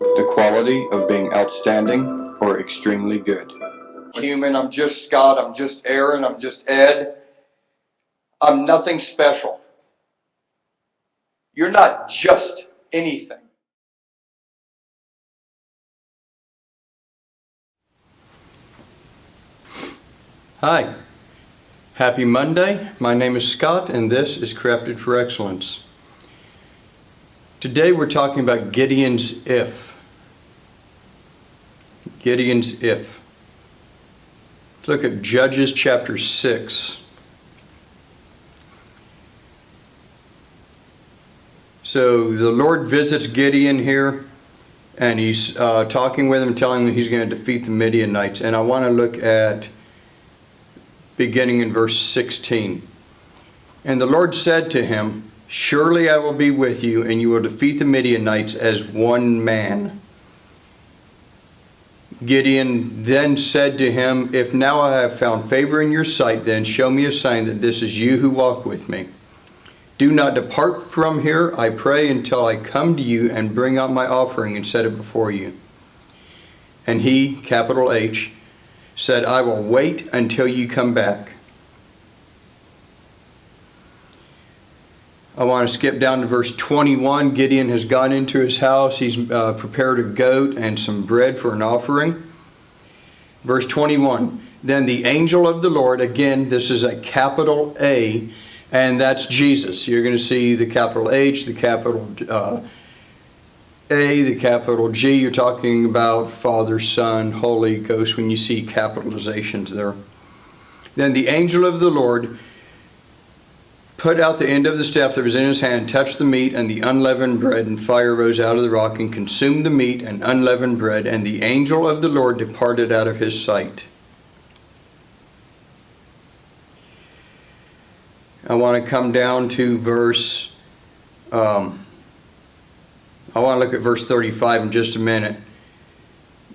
the quality of being outstanding or extremely good. Human, I'm just Scott, I'm just Aaron, I'm just Ed. I'm nothing special. You're not just anything. Hi, happy Monday. My name is Scott and this is Crafted for Excellence. Today we're talking about Gideon's if. Gideon's if. Let's look at Judges chapter 6. So the Lord visits Gideon here and he's uh, talking with him, telling him he's going to defeat the Midianites. And I want to look at beginning in verse 16. And the Lord said to him, Surely I will be with you, and you will defeat the Midianites as one man. Gideon then said to him, If now I have found favor in your sight, then show me a sign that this is you who walk with me. Do not depart from here, I pray, until I come to you and bring out my offering and set it before you. And he, capital H, said, I will wait until you come back. I want to skip down to verse 21. Gideon has gone into his house. He's uh, prepared a goat and some bread for an offering. Verse 21. Then the angel of the Lord, again, this is a capital A, and that's Jesus. You're going to see the capital H, the capital uh, a, the capital G, you're talking about Father, Son, Holy Ghost when you see capitalizations there. Then the angel of the Lord put out the end of the staff that was in his hand, touched the meat and the unleavened bread, and fire rose out of the rock and consumed the meat and unleavened bread, and the angel of the Lord departed out of his sight. I want to come down to verse um, I want to look at verse 35 in just a minute.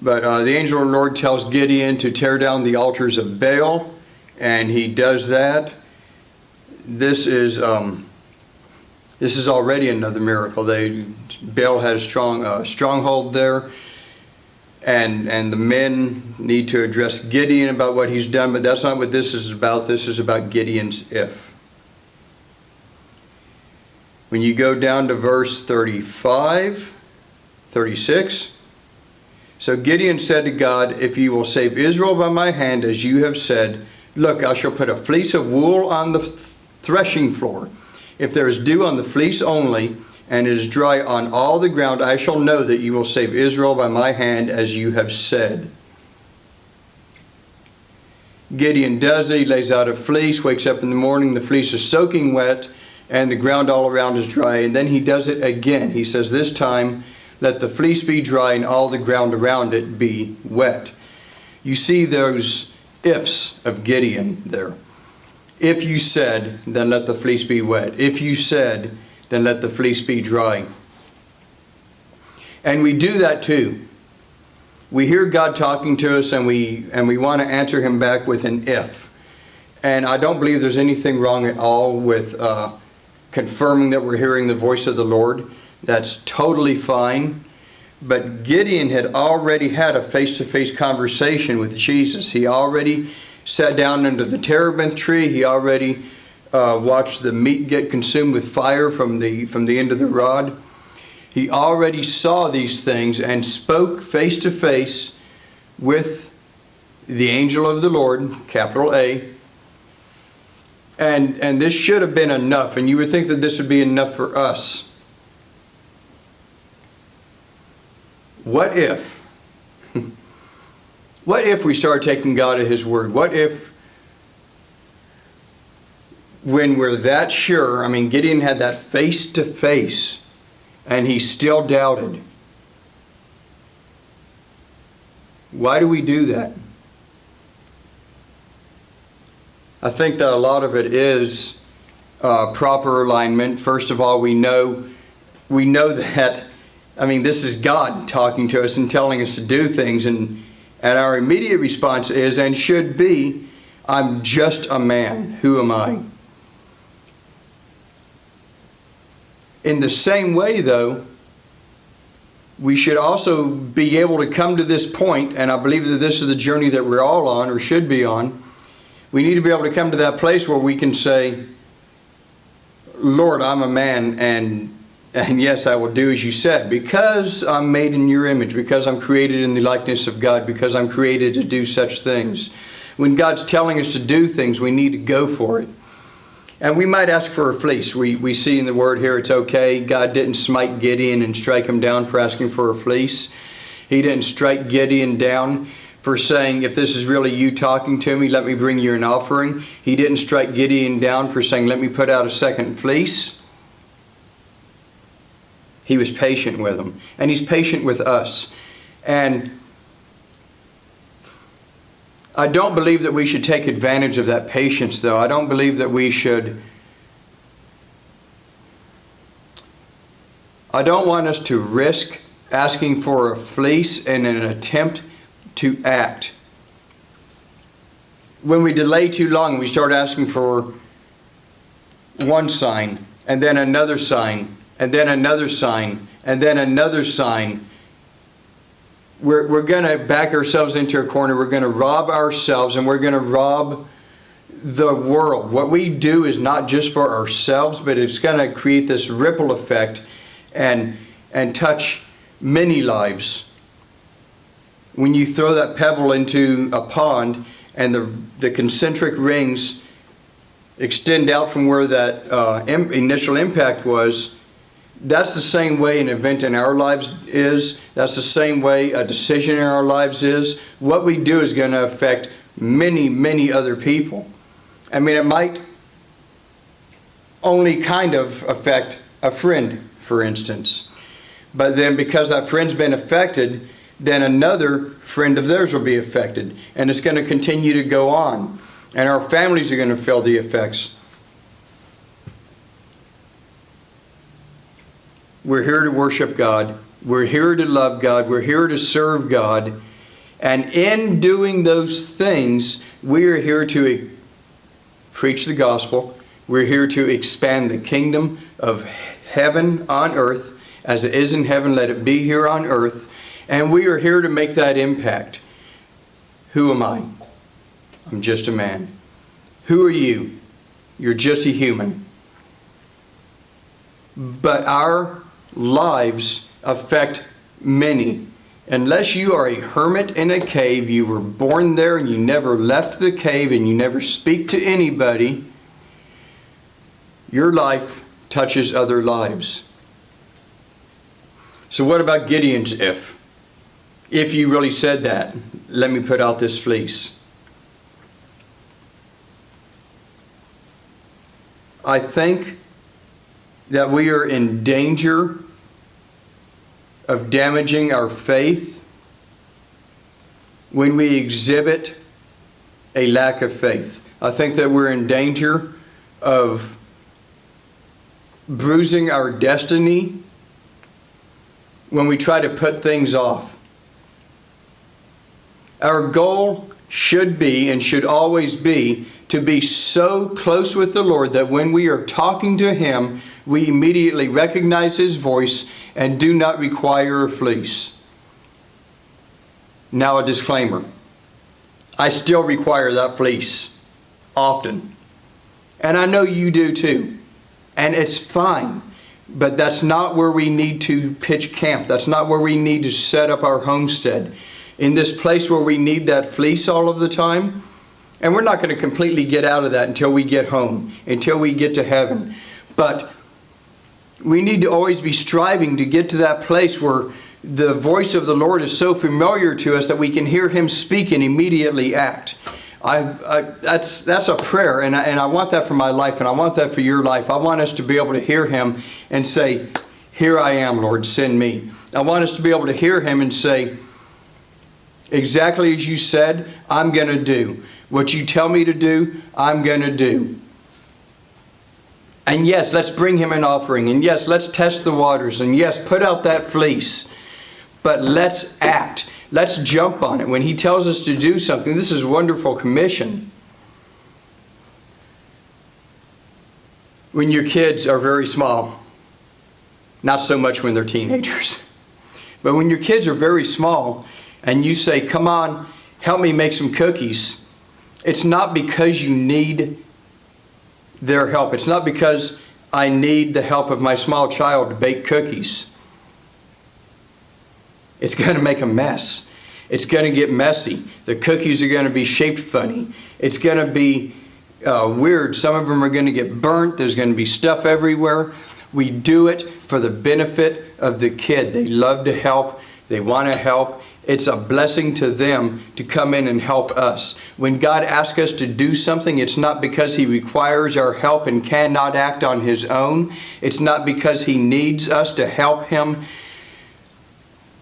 But uh, the angel of the Lord tells Gideon to tear down the altars of Baal, and he does that. This is um, this is already another miracle. They Baal had a strong uh, stronghold there, and and the men need to address Gideon about what he's done. But that's not what this is about. This is about Gideon's if. When you go down to verse 35, 36, so Gideon said to God, If you will save Israel by my hand, as you have said, look, I shall put a fleece of wool on the threshing floor. If there is dew on the fleece only, and it is dry on all the ground, I shall know that you will save Israel by my hand, as you have said. Gideon does it. He lays out a fleece, wakes up in the morning, the fleece is soaking wet, and the ground all around is dry. And then he does it again. He says, This time let the fleece be dry and all the ground around it be wet. You see those ifs of Gideon there. If you said, then let the fleece be wet. If you said, then let the fleece be dry. And we do that too. We hear God talking to us and we and we want to answer him back with an if. And I don't believe there's anything wrong at all with uh, confirming that we're hearing the voice of the Lord. That's totally fine. But Gideon had already had a face-to-face -face conversation with Jesus. He already sat down under the terebinth tree. He already uh, watched the meat get consumed with fire from the, from the end of the rod. He already saw these things and spoke face-to-face -face with the angel of the Lord, capital A, and, and this should have been enough, and you would think that this would be enough for us. What if? What if we start taking God at His word? What if, when we're that sure, I mean, Gideon had that face to face, and he still doubted. Why do we do that? I think that a lot of it is uh, proper alignment. First of all, we know we know that. I mean, this is God talking to us and telling us to do things, and and our immediate response is and should be, "I'm just a man. Who am I?" In the same way, though, we should also be able to come to this point, and I believe that this is the journey that we're all on or should be on. We need to be able to come to that place where we can say, Lord, I'm a man, and and yes, I will do as you said, because I'm made in your image, because I'm created in the likeness of God, because I'm created to do such things. When God's telling us to do things, we need to go for it. And we might ask for a fleece. We, we see in the word here it's okay. God didn't smite Gideon and strike him down for asking for a fleece. He didn't strike Gideon down for saying, if this is really you talking to me, let me bring you an offering. He didn't strike Gideon down for saying, let me put out a second fleece. He was patient with them. And he's patient with us. And I don't believe that we should take advantage of that patience, though. I don't believe that we should. I don't want us to risk asking for a fleece in an attempt to act. When we delay too long, we start asking for one sign, and then another sign, and then another sign, and then another sign. We're, we're going to back ourselves into a corner. We're going to rob ourselves, and we're going to rob the world. What we do is not just for ourselves, but it's going to create this ripple effect and, and touch many lives. When you throw that pebble into a pond and the, the concentric rings extend out from where that uh, im initial impact was, that's the same way an event in our lives is. That's the same way a decision in our lives is. What we do is going to affect many, many other people. I mean, it might only kind of affect a friend, for instance. But then because that friend's been affected, then another friend of theirs will be affected. And it's going to continue to go on. And our families are going to feel the effects. We're here to worship God. We're here to love God. We're here to serve God. And in doing those things, we are here to preach the gospel. We're here to expand the kingdom of heaven on earth. As it is in heaven, let it be here on earth. And we are here to make that impact. Who am I? I'm just a man. Who are you? You're just a human. But our lives affect many. Unless you are a hermit in a cave, you were born there and you never left the cave and you never speak to anybody, your life touches other lives. So what about Gideon's if? If you really said that, let me put out this fleece. I think that we are in danger of damaging our faith when we exhibit a lack of faith. I think that we're in danger of bruising our destiny when we try to put things off. Our goal should be and should always be to be so close with the Lord that when we are talking to Him, we immediately recognize His voice and do not require a fleece. Now a disclaimer. I still require that fleece often. And I know you do too. And it's fine. But that's not where we need to pitch camp. That's not where we need to set up our homestead. In this place where we need that fleece all of the time, and we're not going to completely get out of that until we get home, until we get to heaven. But we need to always be striving to get to that place where the voice of the Lord is so familiar to us that we can hear Him speak and immediately act. I, I, that's, that's a prayer, and I, and I want that for my life, and I want that for your life. I want us to be able to hear Him and say, Here I am, Lord, send me. I want us to be able to hear Him and say, Exactly as you said, I'm going to do. What you tell me to do, I'm going to do. And yes, let's bring him an offering. And yes, let's test the waters. And yes, put out that fleece. But let's act. Let's jump on it. When he tells us to do something, this is a wonderful commission. When your kids are very small, not so much when they're teenagers. But when your kids are very small and you say, come on, help me make some cookies, it's not because you need their help. It's not because I need the help of my small child to bake cookies. It's going to make a mess. It's going to get messy. The cookies are going to be shaped funny. It's going to be uh, weird. Some of them are going to get burnt. There's going to be stuff everywhere. We do it for the benefit of the kid. They love to help. They want to help. It's a blessing to them to come in and help us. When God asks us to do something, it's not because He requires our help and cannot act on His own. It's not because He needs us to help Him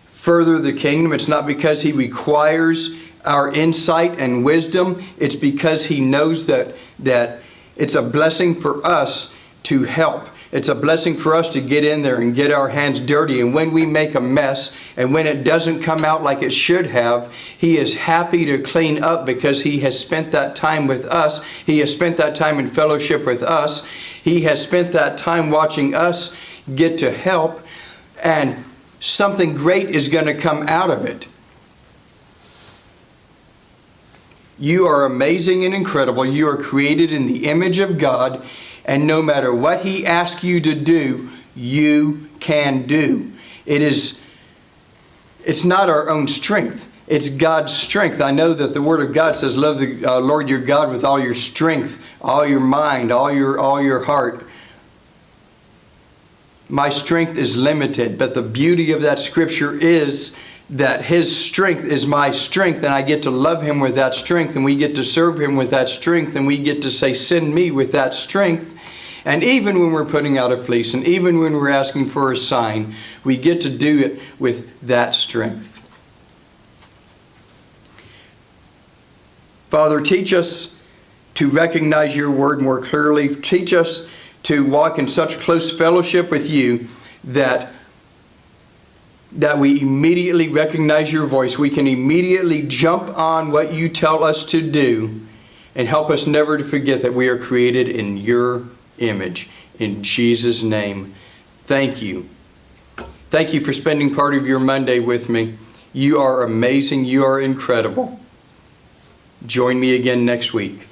further the kingdom. It's not because He requires our insight and wisdom. It's because He knows that, that it's a blessing for us to help. It's a blessing for us to get in there and get our hands dirty. And when we make a mess and when it doesn't come out like it should have, He is happy to clean up because He has spent that time with us. He has spent that time in fellowship with us. He has spent that time watching us get to help. And something great is going to come out of it. You are amazing and incredible. You are created in the image of God, and no matter what He asks you to do, you can do. It is, it's not our own strength. It's God's strength. I know that the Word of God says, "Love the uh, Lord your God with all your strength, all your mind, all your all your heart." My strength is limited, but the beauty of that scripture is that his strength is my strength and I get to love him with that strength and we get to serve him with that strength and we get to say send me with that strength. And even when we're putting out a fleece and even when we're asking for a sign we get to do it with that strength. Father teach us to recognize your word more clearly. Teach us to walk in such close fellowship with you that that we immediately recognize your voice. We can immediately jump on what you tell us to do and help us never to forget that we are created in your image. In Jesus' name, thank you. Thank you for spending part of your Monday with me. You are amazing. You are incredible. Join me again next week.